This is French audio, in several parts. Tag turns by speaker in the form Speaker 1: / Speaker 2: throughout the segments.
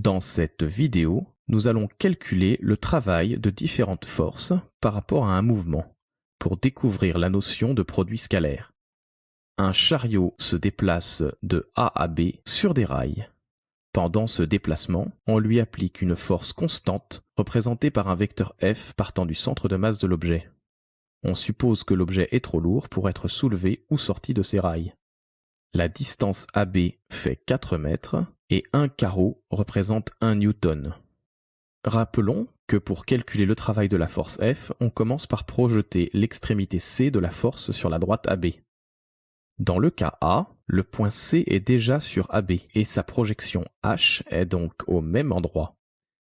Speaker 1: Dans cette vidéo, nous allons calculer le travail de différentes forces par rapport à un mouvement pour découvrir la notion de produit scalaire. Un chariot se déplace de A à B sur des rails. Pendant ce déplacement, on lui applique une force constante représentée par un vecteur F partant du centre de masse de l'objet. On suppose que l'objet est trop lourd pour être soulevé ou sorti de ses rails. La distance AB fait 4 mètres et un carreau représente 1 newton. Rappelons que pour calculer le travail de la force F, on commence par projeter l'extrémité C de la force sur la droite AB. Dans le cas A, le point C est déjà sur AB et sa projection H est donc au même endroit.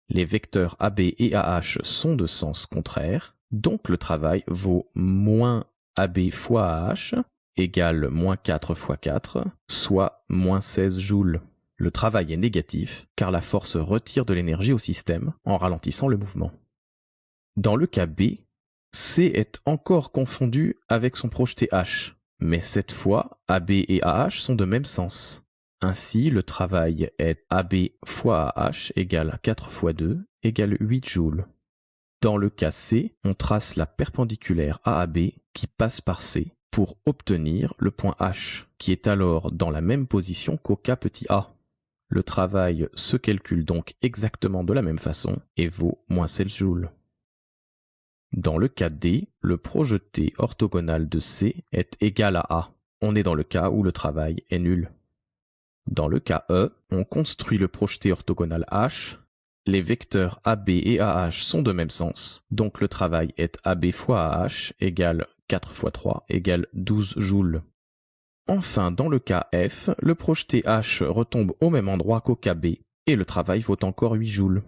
Speaker 1: Les vecteurs AB et AH sont de sens contraire, donc le travail vaut moins AB fois AH égale moins 4 fois 4, soit moins 16 joules. Le travail est négatif car la force retire de l'énergie au système en ralentissant le mouvement. Dans le cas B, C est encore confondu avec son projeté H, mais cette fois AB et AH sont de même sens. Ainsi, le travail est AB fois AH égale 4 fois 2 égale 8 joules. Dans le cas C, on trace la perpendiculaire AAB qui passe par C pour obtenir le point H, qui est alors dans la même position qu'au cas petit a. Le travail se calcule donc exactement de la même façon et vaut moins 16 joules. Dans le cas D, le projeté orthogonal de C est égal à A. On est dans le cas où le travail est nul. Dans le cas E, on construit le projeté orthogonal H. Les vecteurs AB et AH sont de même sens, donc le travail est AB fois AH égale 4 fois 3 égale 12 joules. Enfin, dans le cas F, le projeté H retombe au même endroit qu'au cas B, et le travail vaut encore 8 joules.